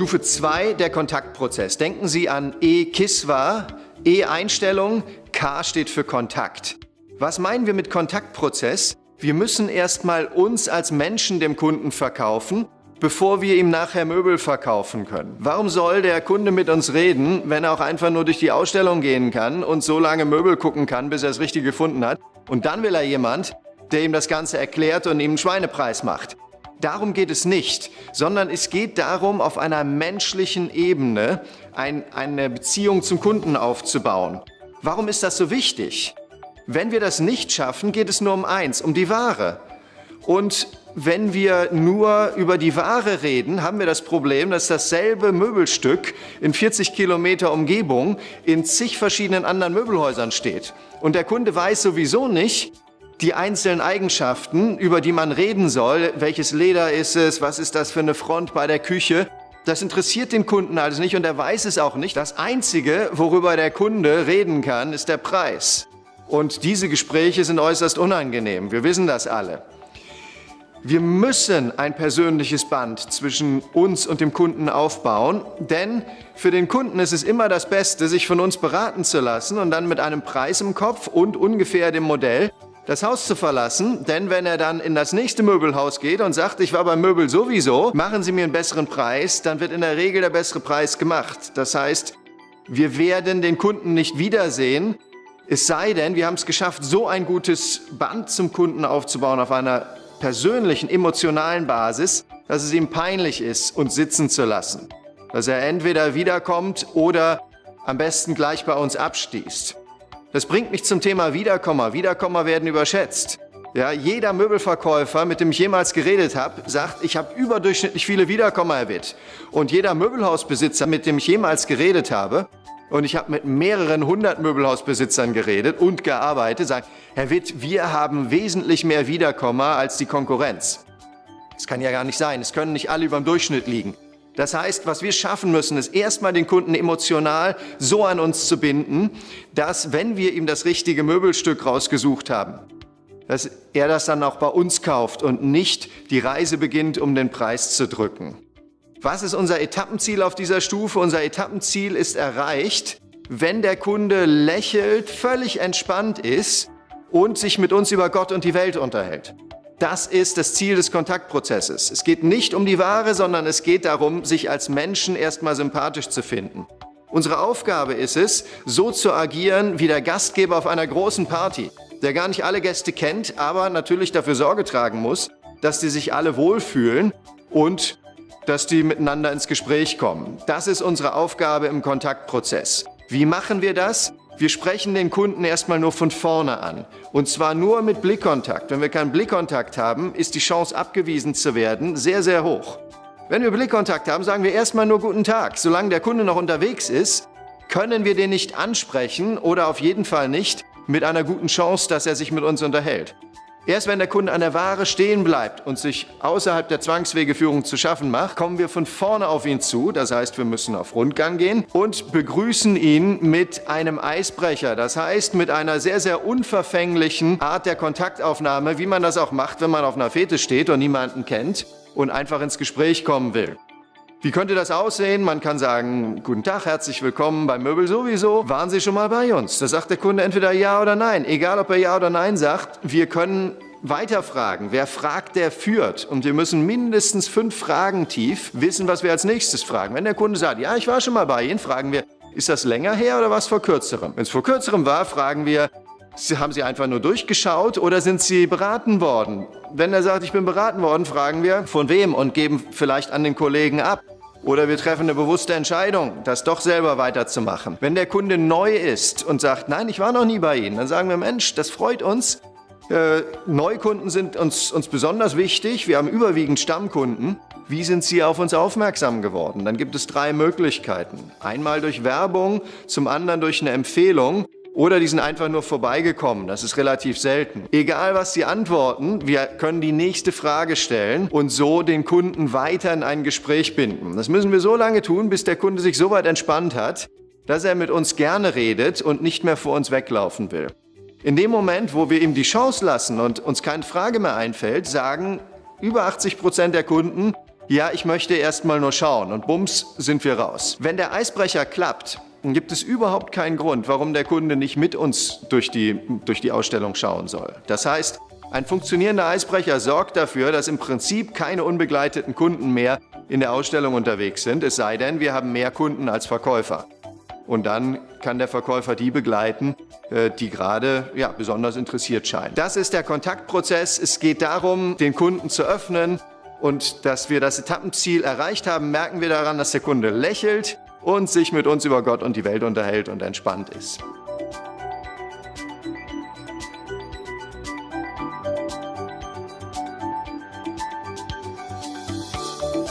Stufe 2, der Kontaktprozess. Denken Sie an E-Kiswa, E-Einstellung, K steht für Kontakt. Was meinen wir mit Kontaktprozess? Wir müssen erstmal uns als Menschen dem Kunden verkaufen, bevor wir ihm nachher Möbel verkaufen können. Warum soll der Kunde mit uns reden, wenn er auch einfach nur durch die Ausstellung gehen kann und so lange Möbel gucken kann, bis er es richtig gefunden hat? Und dann will er jemand, der ihm das Ganze erklärt und ihm einen Schweinepreis macht. Darum geht es nicht, sondern es geht darum, auf einer menschlichen Ebene ein, eine Beziehung zum Kunden aufzubauen. Warum ist das so wichtig? Wenn wir das nicht schaffen, geht es nur um eins, um die Ware. Und wenn wir nur über die Ware reden, haben wir das Problem, dass dasselbe Möbelstück in 40 Kilometer Umgebung in zig verschiedenen anderen Möbelhäusern steht. Und der Kunde weiß sowieso nicht, die einzelnen Eigenschaften, über die man reden soll, welches Leder ist es, was ist das für eine Front bei der Küche, das interessiert den Kunden alles nicht und er weiß es auch nicht. Das Einzige, worüber der Kunde reden kann, ist der Preis. Und diese Gespräche sind äußerst unangenehm. Wir wissen das alle. Wir müssen ein persönliches Band zwischen uns und dem Kunden aufbauen, denn für den Kunden ist es immer das Beste, sich von uns beraten zu lassen und dann mit einem Preis im Kopf und ungefähr dem Modell das Haus zu verlassen, denn wenn er dann in das nächste Möbelhaus geht und sagt, ich war beim Möbel sowieso, machen Sie mir einen besseren Preis, dann wird in der Regel der bessere Preis gemacht. Das heißt, wir werden den Kunden nicht wiedersehen, es sei denn, wir haben es geschafft, so ein gutes Band zum Kunden aufzubauen auf einer persönlichen, emotionalen Basis, dass es ihm peinlich ist, uns sitzen zu lassen. Dass er entweder wiederkommt oder am besten gleich bei uns abstießt. Das bringt mich zum Thema Wiederkommer. Wiederkommer werden überschätzt. Ja, jeder Möbelverkäufer, mit dem ich jemals geredet habe, sagt, ich habe überdurchschnittlich viele Wiederkommer, Herr Witt. Und jeder Möbelhausbesitzer, mit dem ich jemals geredet habe, und ich habe mit mehreren hundert Möbelhausbesitzern geredet und gearbeitet, sagt, Herr Witt, wir haben wesentlich mehr Wiederkommer als die Konkurrenz. Das kann ja gar nicht sein. Es können nicht alle über dem Durchschnitt liegen. Das heißt, was wir schaffen müssen, ist erstmal den Kunden emotional so an uns zu binden, dass wenn wir ihm das richtige Möbelstück rausgesucht haben, dass er das dann auch bei uns kauft und nicht die Reise beginnt, um den Preis zu drücken. Was ist unser Etappenziel auf dieser Stufe? Unser Etappenziel ist erreicht, wenn der Kunde lächelt, völlig entspannt ist und sich mit uns über Gott und die Welt unterhält. Das ist das Ziel des Kontaktprozesses. Es geht nicht um die Ware, sondern es geht darum, sich als Menschen erstmal sympathisch zu finden. Unsere Aufgabe ist es, so zu agieren wie der Gastgeber auf einer großen Party, der gar nicht alle Gäste kennt, aber natürlich dafür Sorge tragen muss, dass die sich alle wohlfühlen und dass die miteinander ins Gespräch kommen. Das ist unsere Aufgabe im Kontaktprozess. Wie machen wir das? Wir sprechen den Kunden erstmal nur von vorne an. Und zwar nur mit Blickkontakt. Wenn wir keinen Blickkontakt haben, ist die Chance, abgewiesen zu werden, sehr, sehr hoch. Wenn wir Blickkontakt haben, sagen wir erstmal nur Guten Tag. Solange der Kunde noch unterwegs ist, können wir den nicht ansprechen oder auf jeden Fall nicht mit einer guten Chance, dass er sich mit uns unterhält. Erst wenn der Kunde an der Ware stehen bleibt und sich außerhalb der Zwangswegeführung zu schaffen macht, kommen wir von vorne auf ihn zu, das heißt, wir müssen auf Rundgang gehen und begrüßen ihn mit einem Eisbrecher, das heißt mit einer sehr, sehr unverfänglichen Art der Kontaktaufnahme, wie man das auch macht, wenn man auf einer Fete steht und niemanden kennt und einfach ins Gespräch kommen will. Wie könnte das aussehen? Man kann sagen, guten Tag, herzlich willkommen beim Möbel sowieso. Waren Sie schon mal bei uns? Da sagt der Kunde entweder ja oder nein. Egal, ob er ja oder nein sagt, wir können weiterfragen. Wer fragt, der führt. Und wir müssen mindestens fünf Fragen tief wissen, was wir als nächstes fragen. Wenn der Kunde sagt, ja, ich war schon mal bei Ihnen, fragen wir, ist das länger her oder was vor kürzerem? Wenn es vor kürzerem war, fragen wir, haben Sie einfach nur durchgeschaut oder sind Sie beraten worden? Wenn er sagt, ich bin beraten worden, fragen wir, von wem und geben vielleicht an den Kollegen ab. Oder wir treffen eine bewusste Entscheidung, das doch selber weiterzumachen. Wenn der Kunde neu ist und sagt, nein, ich war noch nie bei Ihnen, dann sagen wir, Mensch, das freut uns. Äh, Neukunden sind uns, uns besonders wichtig. Wir haben überwiegend Stammkunden. Wie sind Sie auf uns aufmerksam geworden? Dann gibt es drei Möglichkeiten. Einmal durch Werbung, zum anderen durch eine Empfehlung oder die sind einfach nur vorbeigekommen. Das ist relativ selten. Egal, was sie antworten, wir können die nächste Frage stellen und so den Kunden weiter in ein Gespräch binden. Das müssen wir so lange tun, bis der Kunde sich so weit entspannt hat, dass er mit uns gerne redet und nicht mehr vor uns weglaufen will. In dem Moment, wo wir ihm die Chance lassen und uns keine Frage mehr einfällt, sagen über 80 Prozent der Kunden, ja, ich möchte erst mal nur schauen und bums, sind wir raus. Wenn der Eisbrecher klappt, dann gibt es überhaupt keinen Grund, warum der Kunde nicht mit uns durch die, durch die Ausstellung schauen soll. Das heißt, ein funktionierender Eisbrecher sorgt dafür, dass im Prinzip keine unbegleiteten Kunden mehr in der Ausstellung unterwegs sind, es sei denn, wir haben mehr Kunden als Verkäufer. Und dann kann der Verkäufer die begleiten, äh, die gerade ja, besonders interessiert scheinen. Das ist der Kontaktprozess. Es geht darum, den Kunden zu öffnen. Und dass wir das Etappenziel erreicht haben, merken wir daran, dass der Kunde lächelt und sich mit uns über Gott und die Welt unterhält und entspannt ist.